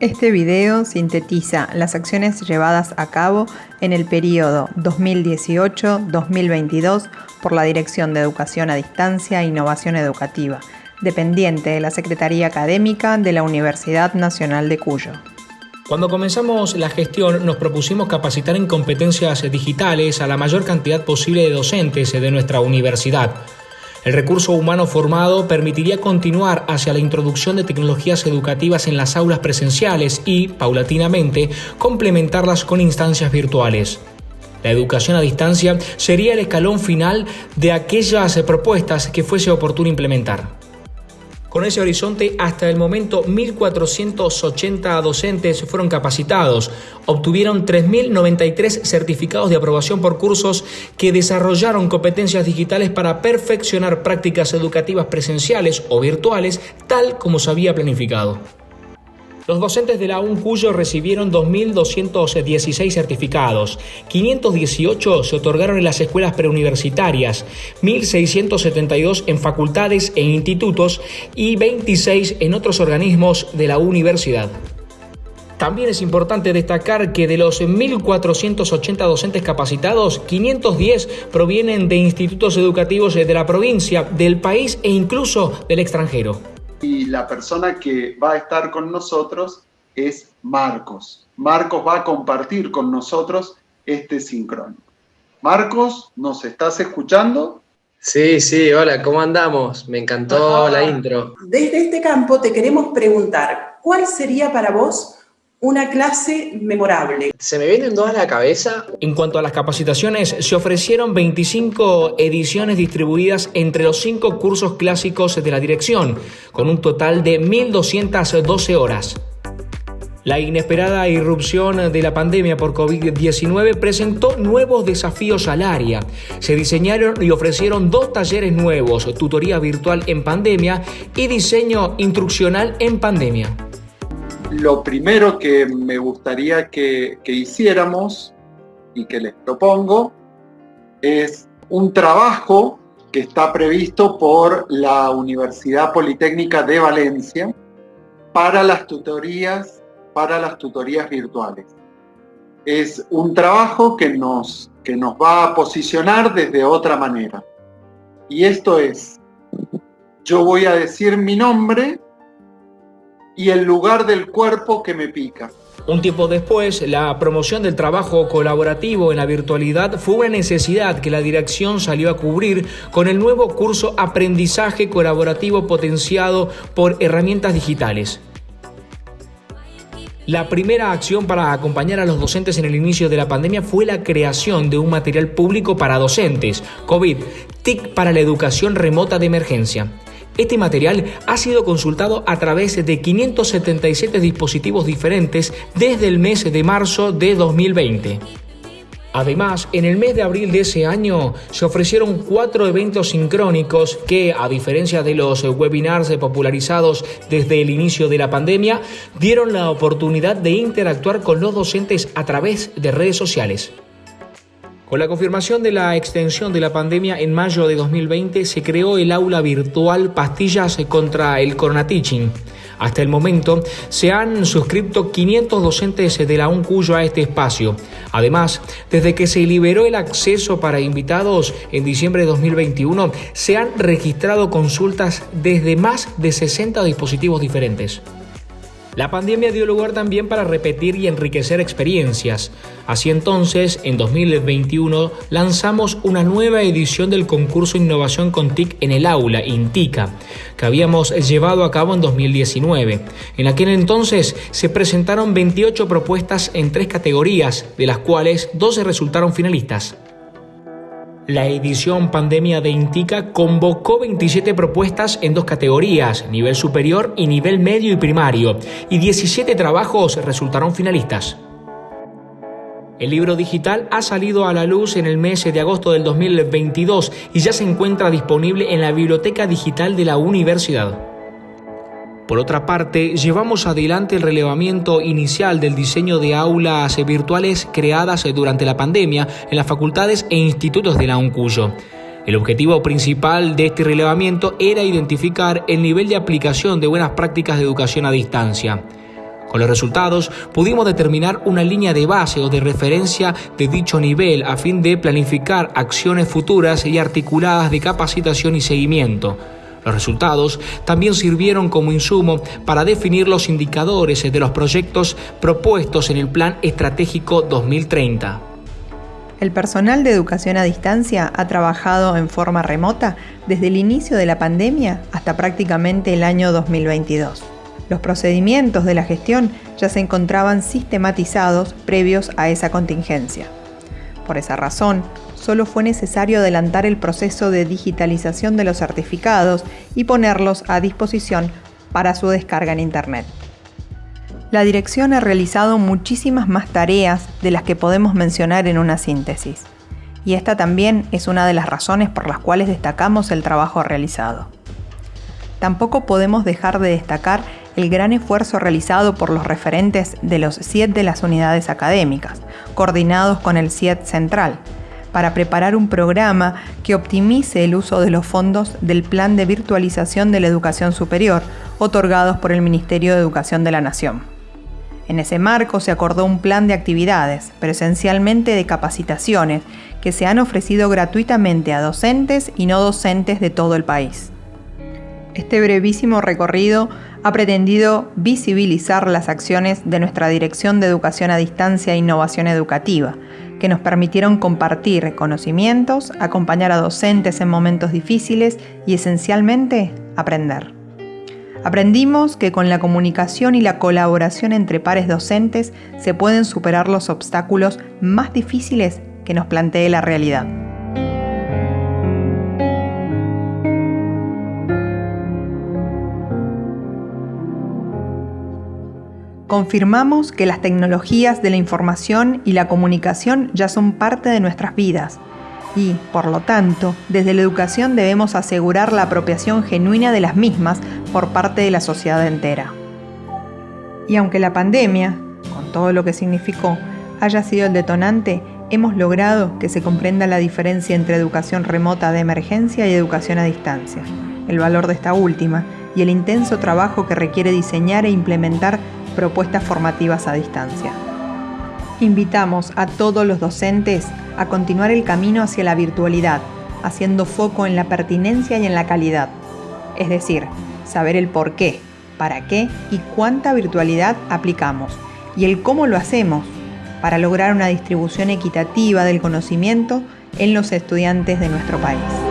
Este video sintetiza las acciones llevadas a cabo en el periodo 2018-2022 por la Dirección de Educación a Distancia e Innovación Educativa, dependiente de la Secretaría Académica de la Universidad Nacional de Cuyo. Cuando comenzamos la gestión nos propusimos capacitar en competencias digitales a la mayor cantidad posible de docentes de nuestra universidad. El recurso humano formado permitiría continuar hacia la introducción de tecnologías educativas en las aulas presenciales y, paulatinamente, complementarlas con instancias virtuales. La educación a distancia sería el escalón final de aquellas propuestas que fuese oportuno implementar. Con ese horizonte, hasta el momento 1.480 docentes fueron capacitados, obtuvieron 3.093 certificados de aprobación por cursos que desarrollaron competencias digitales para perfeccionar prácticas educativas presenciales o virtuales tal como se había planificado. Los docentes de la UNCUYO recibieron 2.216 certificados, 518 se otorgaron en las escuelas preuniversitarias, 1.672 en facultades e institutos y 26 en otros organismos de la universidad. También es importante destacar que de los 1.480 docentes capacitados, 510 provienen de institutos educativos de la provincia, del país e incluso del extranjero la persona que va a estar con nosotros es Marcos. Marcos va a compartir con nosotros este sincrónico. Marcos, ¿nos estás escuchando? Sí, sí, hola, ¿cómo andamos? Me encantó la intro. Desde este campo te queremos preguntar, ¿cuál sería para vos una clase memorable. Se me vienen dos a la cabeza. En cuanto a las capacitaciones, se ofrecieron 25 ediciones distribuidas entre los cinco cursos clásicos de la dirección, con un total de 1.212 horas. La inesperada irrupción de la pandemia por COVID-19 presentó nuevos desafíos al área. Se diseñaron y ofrecieron dos talleres nuevos, tutoría virtual en pandemia y diseño instruccional en pandemia lo primero que me gustaría que, hiciéramos y que les propongo es un trabajo que está previsto por la Universidad Politécnica de Valencia para las tutorías, para las tutorías virtuales. Es un trabajo que nos, que nos va a posicionar desde otra manera. Y esto es, yo voy a decir mi nombre y el lugar del cuerpo que me pica. Un tiempo después, la promoción del trabajo colaborativo en la virtualidad fue una necesidad que la dirección salió a cubrir con el nuevo curso Aprendizaje Colaborativo Potenciado por Herramientas Digitales. La primera acción para acompañar a los docentes en el inicio de la pandemia fue la creación de un material público para docentes, COVID, TIC para la educación remota de emergencia. Este material ha sido consultado a través de 577 dispositivos diferentes desde el mes de marzo de 2020. Además, en el mes de abril de ese año se ofrecieron cuatro eventos sincrónicos que, a diferencia de los webinars popularizados desde el inicio de la pandemia, dieron la oportunidad de interactuar con los docentes a través de redes sociales. Con la confirmación de la extensión de la pandemia en mayo de 2020 se creó el aula virtual Pastillas contra el Corona Teaching. Hasta el momento se han suscrito 500 docentes de la UNCUYO a este espacio. Además, desde que se liberó el acceso para invitados en diciembre de 2021, se han registrado consultas desde más de 60 dispositivos diferentes. La pandemia dio lugar también para repetir y enriquecer experiencias. Así entonces, en 2021 lanzamos una nueva edición del concurso Innovación con TIC en el aula, INTICA, que habíamos llevado a cabo en 2019. En aquel entonces se presentaron 28 propuestas en tres categorías, de las cuales 12 resultaron finalistas. La edición Pandemia de Intica convocó 27 propuestas en dos categorías, nivel superior y nivel medio y primario, y 17 trabajos resultaron finalistas. El libro digital ha salido a la luz en el mes de agosto del 2022 y ya se encuentra disponible en la biblioteca digital de la universidad. Por otra parte, llevamos adelante el relevamiento inicial del diseño de aulas virtuales creadas durante la pandemia en las facultades e institutos de la UNCUYO. El objetivo principal de este relevamiento era identificar el nivel de aplicación de buenas prácticas de educación a distancia. Con los resultados pudimos determinar una línea de base o de referencia de dicho nivel a fin de planificar acciones futuras y articuladas de capacitación y seguimiento. Los resultados también sirvieron como insumo para definir los indicadores de los proyectos propuestos en el Plan Estratégico 2030. El personal de educación a distancia ha trabajado en forma remota desde el inicio de la pandemia hasta prácticamente el año 2022. Los procedimientos de la gestión ya se encontraban sistematizados previos a esa contingencia. Por esa razón, solo fue necesario adelantar el proceso de digitalización de los certificados y ponerlos a disposición para su descarga en Internet. La dirección ha realizado muchísimas más tareas de las que podemos mencionar en una síntesis, y esta también es una de las razones por las cuales destacamos el trabajo realizado. Tampoco podemos dejar de destacar el gran esfuerzo realizado por los referentes de los CIET de las unidades académicas, coordinados con el CIET Central, para preparar un programa que optimice el uso de los fondos del Plan de Virtualización de la Educación Superior, otorgados por el Ministerio de Educación de la Nación. En ese marco se acordó un plan de actividades, pero esencialmente de capacitaciones, que se han ofrecido gratuitamente a docentes y no docentes de todo el país. Este brevísimo recorrido ha pretendido visibilizar las acciones de nuestra Dirección de Educación a Distancia e Innovación Educativa, que nos permitieron compartir conocimientos, acompañar a docentes en momentos difíciles y esencialmente aprender. Aprendimos que con la comunicación y la colaboración entre pares docentes se pueden superar los obstáculos más difíciles que nos plantee la realidad. Confirmamos que las tecnologías de la información y la comunicación ya son parte de nuestras vidas y, por lo tanto, desde la educación debemos asegurar la apropiación genuina de las mismas por parte de la sociedad entera. Y aunque la pandemia, con todo lo que significó, haya sido el detonante, hemos logrado que se comprenda la diferencia entre educación remota de emergencia y educación a distancia, el valor de esta última y el intenso trabajo que requiere diseñar e implementar propuestas formativas a distancia. Invitamos a todos los docentes a continuar el camino hacia la virtualidad, haciendo foco en la pertinencia y en la calidad. Es decir, saber el por qué, para qué y cuánta virtualidad aplicamos y el cómo lo hacemos para lograr una distribución equitativa del conocimiento en los estudiantes de nuestro país.